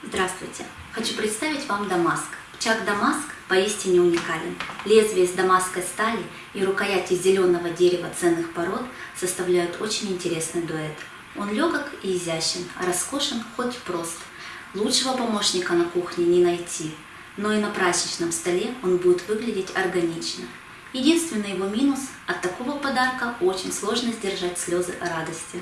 Здравствуйте! Хочу представить вам Дамаск. Чак Дамаск поистине уникален. Лезвие из дамасской стали и рукоять из зеленого дерева ценных пород составляют очень интересный дуэт. Он легок и изящен, а роскошен хоть прост. Лучшего помощника на кухне не найти, но и на праздничном столе он будет выглядеть органично. Единственный его минус – от такого подарка очень сложно сдержать слезы радости.